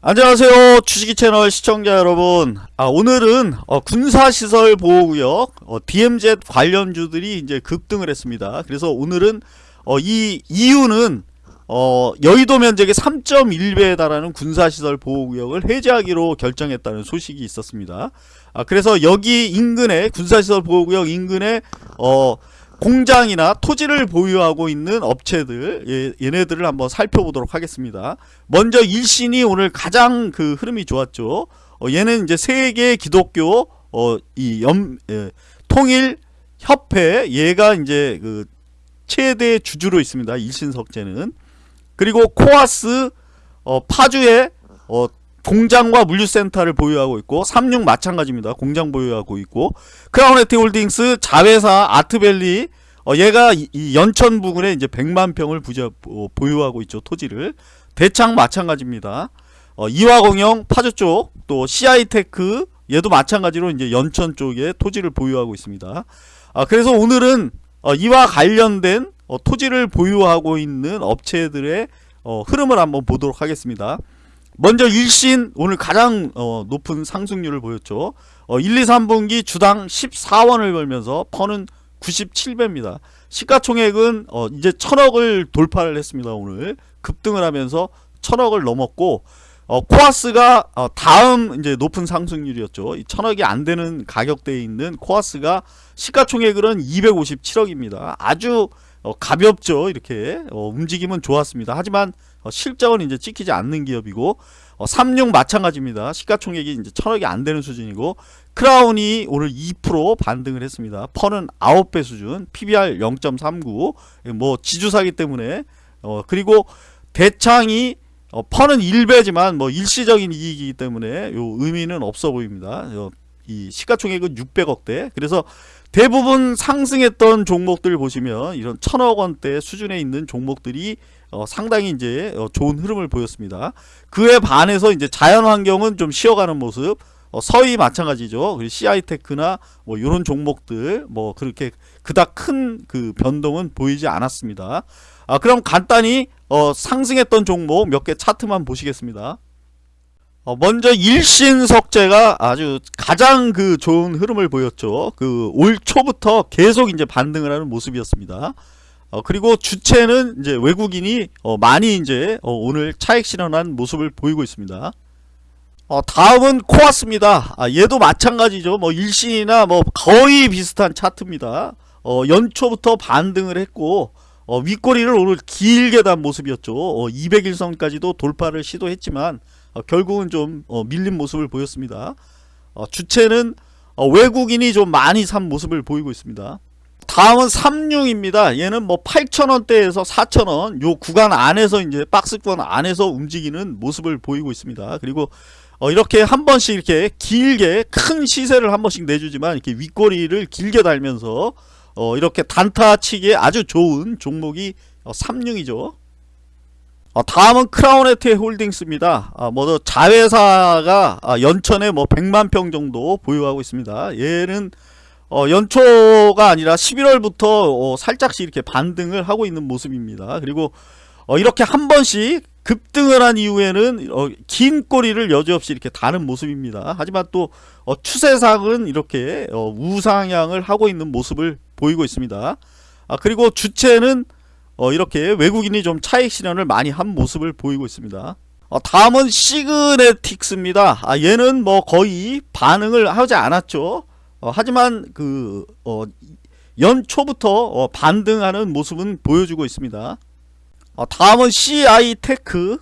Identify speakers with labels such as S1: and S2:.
S1: 안녕하세요. 주식이 채널 시청자 여러분. 아 오늘은 어, 군사시설 보호구역 어, DMZ 관련주들이 이제 급등을 했습니다. 그래서 오늘은 어, 이 이유는 어, 여의도 면적의 3.1배에 달하는 군사시설 보호구역을 해제하기로 결정했다는 소식이 있었습니다. 아, 그래서 여기 인근에 군사시설 보호구역 인근에 어, 공장이나 토지를 보유하고 있는 업체들 예, 얘네들을 한번 살펴보도록 하겠습니다. 먼저 일신이 오늘 가장 그 흐름이 좋았죠. 어, 얘는 이제 세계 기독교 어, 이 염, 예, 통일 협회 얘가 이제 그 최대 주주로 있습니다. 일신석재는. 그리고 코아스 어, 파주에 어, 공장과 물류센터를 보유하고 있고 삼륭 마찬가지입니다. 공장 보유하고 있고 크라운해태 홀딩스 자회사 아트밸리 어, 얘가 이, 이 연천 부근에 이제 100만 평을 부자, 어, 보유하고 있죠. 토지를 대창 마찬가지입니다. 어, 이화공영 파주 쪽 또 CI테크 얘도 마찬가지로 이제 연천 쪽에 토지를 보유하고 있습니다. 아, 그래서 오늘은 어, 이와 관련된 어, 토지를 보유하고 있는 업체들의 어, 흐름을 한번 보도록 하겠습니다. 먼저 일신 오늘 가장 어, 높은 상승률을 보였죠. 어, 1, 2, 3분기 주당 14원을 벌면서 퍼는 97배입니다. 시가총액은 어, 이제 천억을 돌파를 했습니다. 오늘 급등을 하면서 천억을 넘었고 어, 코아스가 어, 다음 이제 높은 상승률이었죠. 이 천억이 안 되는 가격대에 있는 코아스가 시가총액은 257억입니다. 아주 어, 가볍죠. 이렇게 어, 움직임은 좋았습니다. 하지만 어, 실적은 이제 찍히지 않는 기업이고 어, 삼룡 마찬가지입니다. 시가총액이 이제 천억이 안 되는 수준이고 크라운이 오늘 2% 반등을 했습니다. 펀은 9배 수준, PBR 0.39. 뭐 지주사기 때문에 어, 그리고 대창이 어, 펀은 1배지만 뭐 일시적인 이익이기 때문에 요 의미는 없어 보입니다. 어, 이 시가총액은 600억대. 그래서 대부분 상승했던 종목들 보시면 이런 천억 원대 수준에 있는 종목들이 어, 상당히 이제 어, 좋은 흐름을 보였습니다. 그에 반해서 이제 자연환경은 좀 쉬어가는 모습. 어, 서희 마찬가지죠. 그리고 CI테크나 뭐 이런 종목들 뭐 그렇게 그닥 큰 그 변동은 보이지 않았습니다. 아, 그럼 간단히 어, 상승했던 종목 몇 개 차트만 보시겠습니다. 어, 먼저 일신석재가 아주 가장 그 좋은 흐름을 보였죠. 그 올 초부터 계속 이제 반등을 하는 모습이었습니다. 어, 그리고 주체는 이제 외국인이 어, 많이 이제 어, 오늘 차익 실현한 모습을 보이고 있습니다. 어, 다음은 코아스입니다. 아, 얘도 마찬가지죠. 뭐 일신이나 뭐 거의 비슷한 차트입니다. 어, 연초부터 반등을 했고 어, 윗꼬리를 오늘 길게 단 모습이었죠. 어, 200일선까지도 돌파를 시도했지만 어, 결국은 좀 어, 밀린 모습을 보였습니다. 어, 주체는 어, 외국인이 좀 많이 산 모습을 보이고 있습니다. 다음은 삼룡입니다. 얘는 뭐 8,000원대에서 4,000원 요 구간 안에서 이제 박스권 안에서 움직이는 모습을 보이고 있습니다. 그리고 어 이렇게 한 번씩 이렇게 길게 큰 시세를 한 번씩 내주지만 이렇게 윗꼬리를 길게 달면서 어 이렇게 단타 치기에 아주 좋은 종목이 어 삼룡이죠. 어 다음은 크라운에테 홀딩스입니다. 아, 뭐 자회사가 아, 연천에 뭐 100만 평 정도 보유하고 있습니다. 얘는 어, 연초가 아니라 11월부터 어, 살짝씩 이렇게 반등을 하고 있는 모습입니다. 그리고 어, 이렇게 한 번씩 급등을 한 이후에는 어, 긴 꼬리를 여지없이 이렇게 다는 모습입니다. 하지만 또 어, 추세상은 이렇게 어, 우상향을 하고 있는 모습을 보이고 있습니다. 아, 그리고 주체는 어, 이렇게 외국인이 좀 차익 실현을 많이 한 모습을 보이고 있습니다. 어, 다음은 시그네틱스입니다. 아, 얘는 뭐 거의 반응을 하지 않았죠. 어, 하지만 그 어, 연초부터 어, 반등하는 모습은 보여주고 있습니다. 어, 다음은 CI테크